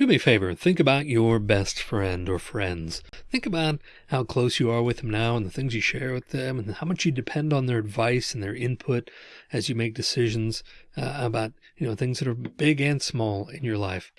Do me a favor, think about your best friend or friends. Think about how close you are with them now and the things you share with them and how much you depend on their advice and their input as you make decisions uh, about, you know, things that are big and small in your life.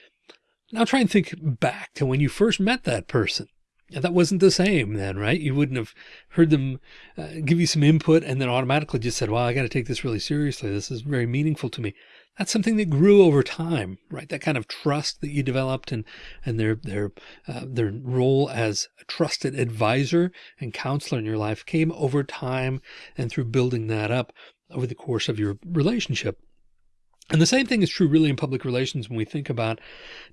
Now try and think back to when you first met that person. That wasn't the same then, right? You wouldn't have heard them uh, give you some input and then automatically just said, well, I got to take this really seriously. This is very meaningful to me. That's something that grew over time, right? That kind of trust that you developed and, and their, their, uh, their role as a trusted advisor and counselor in your life came over time and through building that up over the course of your relationship. And the same thing is true really in public relations when we think about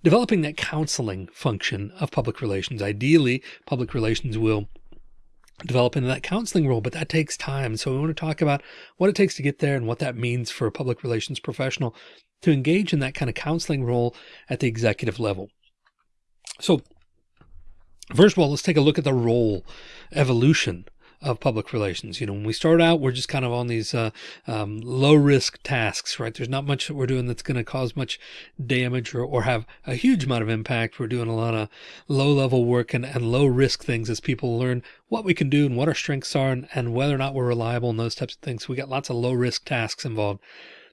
developing that counseling function of public relations. Ideally, public relations will develop into that counseling role, but that takes time. So we want to talk about what it takes to get there and what that means for a public relations professional to engage in that kind of counseling role at the executive level. So first of all, let's take a look at the role evolution of public relations. You know, when we start out, we're just kind of on these uh, um, low risk tasks, right? There's not much that we're doing that's going to cause much damage or, or have a huge amount of impact. We're doing a lot of low level work and, and low risk things as people learn what we can do and what our strengths are and, and whether or not we're reliable and those types of things. So we got lots of low risk tasks involved.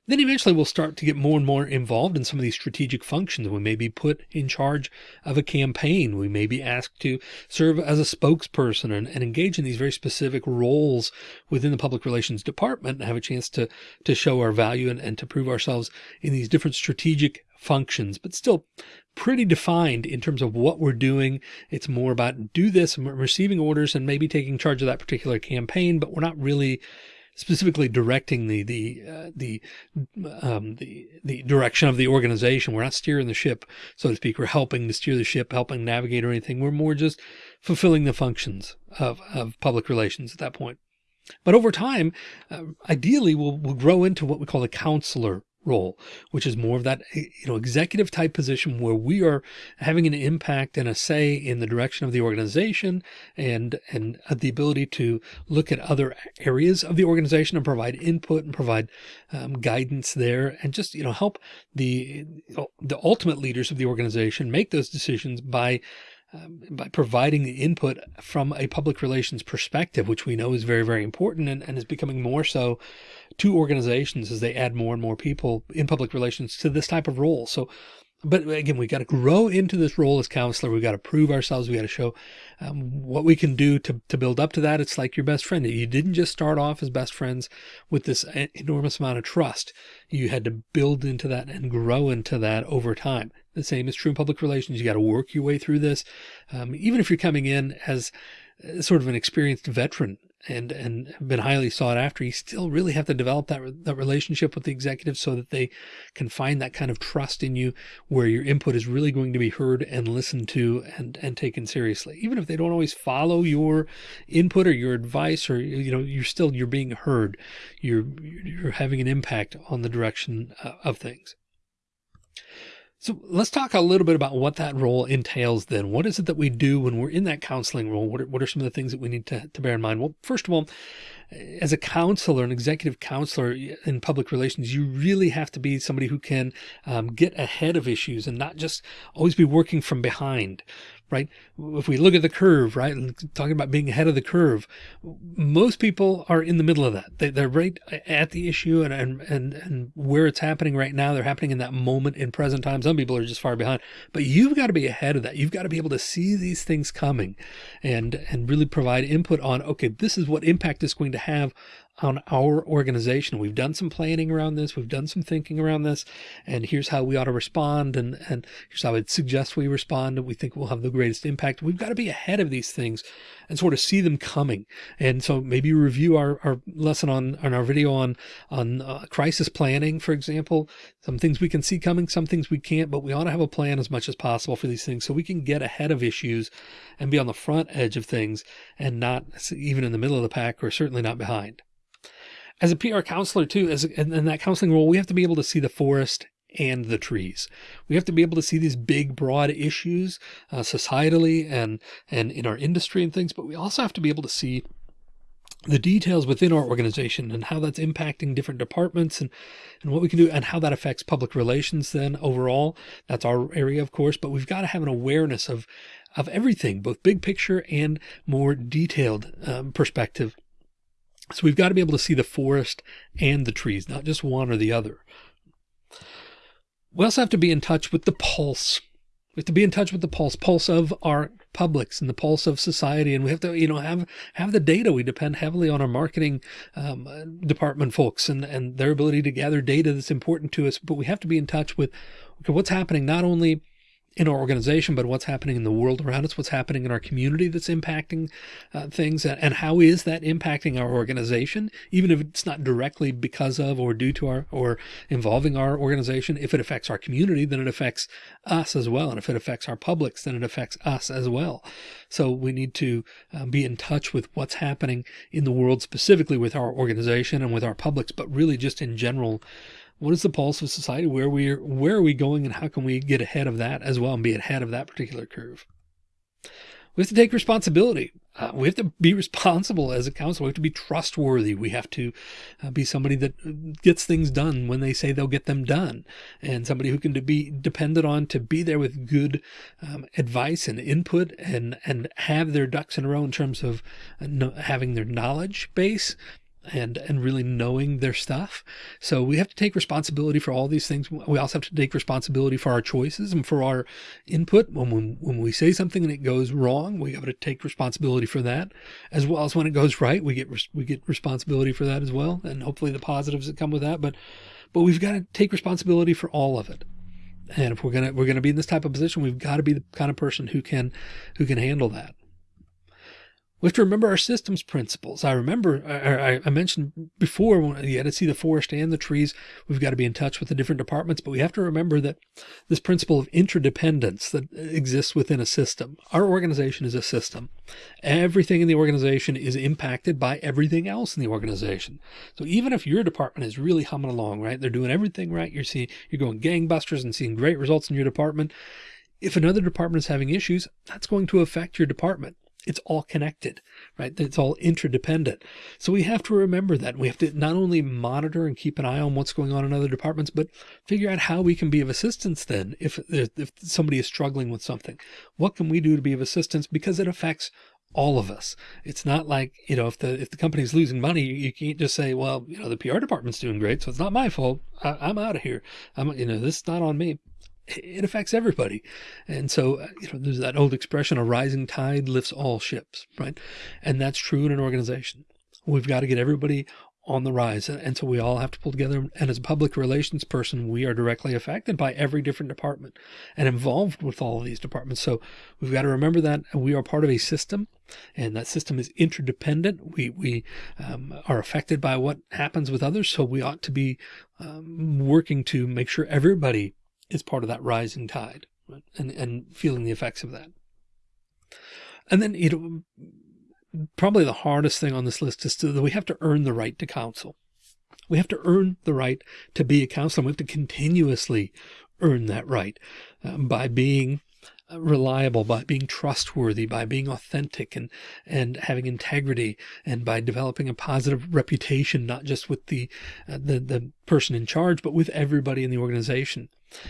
Then eventually we'll start to get more and more involved in some of these strategic functions. We may be put in charge of a campaign. We may be asked to serve as a spokesperson and, and engage in these very specific roles within the public relations department and have a chance to, to show our value and, and to prove ourselves in these different strategic functions, but still pretty defined in terms of what we're doing. It's more about do this and receiving orders and maybe taking charge of that particular campaign, but we're not really specifically directing the the uh, the um, the the direction of the organization. We're not steering the ship, so to speak. We're helping to steer the ship, helping navigate or anything. We're more just fulfilling the functions of of public relations at that point. But over time, uh, ideally, we'll, we'll grow into what we call a counselor role, which is more of that, you know, executive type position where we are having an impact and a say in the direction of the organization and, and the ability to look at other areas of the organization and provide input and provide um, guidance there and just, you know, help the, the ultimate leaders of the organization make those decisions by um, by providing the input from a public relations perspective, which we know is very, very important and, and is becoming more so to organizations as they add more and more people in public relations to this type of role. So, but again, we got to grow into this role as counselor. We got to prove ourselves. We got to show um, what we can do to, to build up to that. It's like your best friend. You didn't just start off as best friends with this enormous amount of trust. You had to build into that and grow into that over time. The same is true in public relations. You got to work your way through this. Um, even if you're coming in as uh, sort of an experienced veteran and, and have been highly sought after, you still really have to develop that, that relationship with the executives so that they can find that kind of trust in you where your input is really going to be heard and listened to and, and taken seriously. Even if they don't always follow your input or your advice or, you know, you're still, you're being heard. You're, you're having an impact on the direction uh, of things. So let's talk a little bit about what that role entails then. What is it that we do when we're in that counseling role? What are, what are some of the things that we need to, to bear in mind? Well, first of all, as a counselor, an executive counselor in public relations, you really have to be somebody who can um, get ahead of issues and not just always be working from behind right? If we look at the curve, right, and talking about being ahead of the curve, most people are in the middle of that. They, are right at the issue and, and, and, and where it's happening right now. They're happening in that moment in present time. Some people are just far behind, but you've got to be ahead of that. You've got to be able to see these things coming and, and really provide input on, okay, this is what impact is going to have on our organization. We've done some planning around this. We've done some thinking around this and here's how we ought to respond. And, and here's how I'd suggest we respond. And we think we'll have the greatest impact. We've got to be ahead of these things and sort of see them coming. And so maybe review our, our lesson on, on our video on, on uh, crisis planning, for example, some things we can see coming, some things we can't, but we ought to have a plan as much as possible for these things so we can get ahead of issues and be on the front edge of things and not even in the middle of the pack or certainly not behind as a PR counselor too, as in that counseling role, we have to be able to see the forest and the trees. We have to be able to see these big, broad issues uh, societally and, and in our industry and things, but we also have to be able to see the details within our organization and how that's impacting different departments and, and what we can do and how that affects public relations then overall. That's our area, of course, but we've got to have an awareness of, of everything, both big picture and more detailed um, perspective. So we've got to be able to see the forest and the trees, not just one or the other. We also have to be in touch with the pulse we have to be in touch with the pulse, pulse of our publics and the pulse of society. And we have to, you know, have, have the data. We depend heavily on our marketing um, department folks and, and their ability to gather data that's important to us. But we have to be in touch with okay, what's happening not only in our organization, but what's happening in the world around us, what's happening in our community that's impacting uh, things, and how is that impacting our organization, even if it's not directly because of or due to our or involving our organization. If it affects our community, then it affects us as well, and if it affects our publics, then it affects us as well. So we need to uh, be in touch with what's happening in the world, specifically with our organization and with our publics, but really just in general what is the pulse of society? Where we are, where are we going and how can we get ahead of that as well and be ahead of that particular curve? We have to take responsibility. Uh, we have to be responsible as a council. We have to be trustworthy. We have to uh, be somebody that gets things done when they say they'll get them done and somebody who can be depended on to be there with good um, advice and input and, and have their ducks in a row in terms of uh, having their knowledge base and and really knowing their stuff. So we have to take responsibility for all these things. We also have to take responsibility for our choices and for our input. When when, when we say something and it goes wrong, we have to take responsibility for that, as well as when it goes right, we get we get responsibility for that as well, and hopefully the positives that come with that. But but we've got to take responsibility for all of it. And if we're gonna we're gonna be in this type of position, we've got to be the kind of person who can who can handle that. We have to remember our systems principles. I remember, I, I mentioned before, when you had to see the forest and the trees, we've got to be in touch with the different departments, but we have to remember that this principle of interdependence that exists within a system. Our organization is a system. Everything in the organization is impacted by everything else in the organization. So even if your department is really humming along, right? They're doing everything right. You're seeing, you're going gangbusters and seeing great results in your department. If another department is having issues, that's going to affect your department it's all connected, right? It's all interdependent. So we have to remember that we have to not only monitor and keep an eye on what's going on in other departments, but figure out how we can be of assistance then if, if somebody is struggling with something. What can we do to be of assistance because it affects all of us. It's not like, you know, if the, if the company's losing money, you can't just say, well, you know, the PR department's doing great. So it's not my fault. I, I'm out of here. I'm, you know, this is not on me it affects everybody. And so, uh, you know, there's that old expression, a rising tide lifts all ships, right? And that's true in an organization. We've got to get everybody on the rise. And so we all have to pull together. And as a public relations person, we are directly affected by every different department and involved with all of these departments. So we've got to remember that we are part of a system and that system is interdependent. We, we um, are affected by what happens with others. So we ought to be um, working to make sure everybody is part of that rising tide right? and, and feeling the effects of that. And then, you know, probably the hardest thing on this list is that we have to earn the right to counsel. We have to earn the right to be a counselor. We have to continuously earn that right um, by being uh, reliable, by being trustworthy, by being authentic and, and having integrity and by developing a positive reputation, not just with the, uh, the, the person in charge, but with everybody in the organization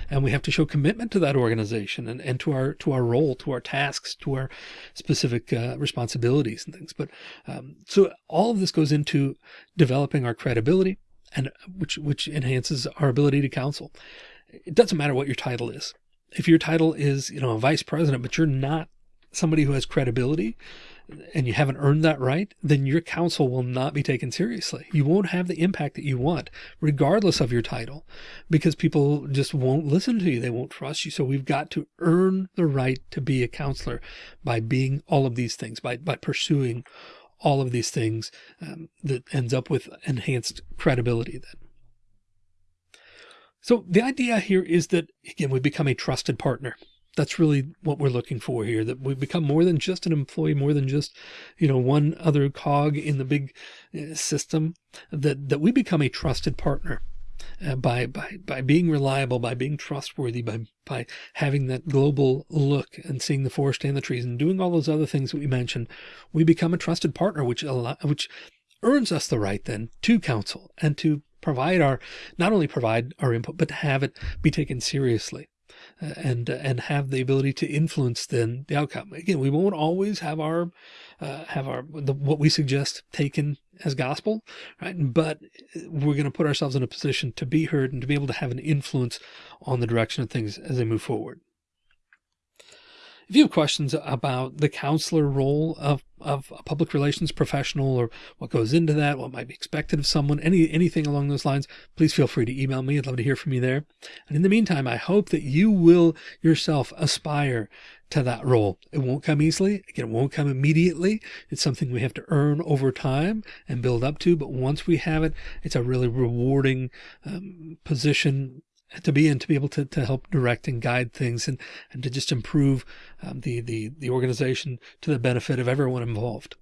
and we have to show commitment to that organization and, and to our to our role to our tasks to our specific uh, responsibilities and things. But um, so all of this goes into developing our credibility and which which enhances our ability to counsel. It doesn't matter what your title is. If your title is you know a vice president but you're not somebody who has credibility and you haven't earned that right, then your counsel will not be taken seriously. You won't have the impact that you want, regardless of your title, because people just won't listen to you. They won't trust you. So we've got to earn the right to be a counselor by being all of these things, by, by pursuing all of these things um, that ends up with enhanced credibility then. So the idea here is that, again, we become a trusted partner that's really what we're looking for here, that we become more than just an employee, more than just, you know, one other cog in the big uh, system, that, that we become a trusted partner. Uh, by by by being reliable, by being trustworthy, by by having that global look and seeing the forest and the trees and doing all those other things that we mentioned, we become a trusted partner, which which earns us the right then to counsel and to provide our, not only provide our input, but to have it be taken seriously. Uh, and uh, and have the ability to influence then the outcome. Again, we won't always have our uh, have our the, what we suggest taken as gospel, right? But we're going to put ourselves in a position to be heard and to be able to have an influence on the direction of things as they move forward. If you have questions about the counselor role of, of a public relations professional or what goes into that, what might be expected of someone, any anything along those lines, please feel free to email me. I'd love to hear from you there. And in the meantime, I hope that you will yourself aspire to that role. It won't come easily. Again, it won't come immediately. It's something we have to earn over time and build up to. But once we have it, it's a really rewarding um, position to be in to be able to, to help direct and guide things and, and to just improve um, the, the, the organization to the benefit of everyone involved.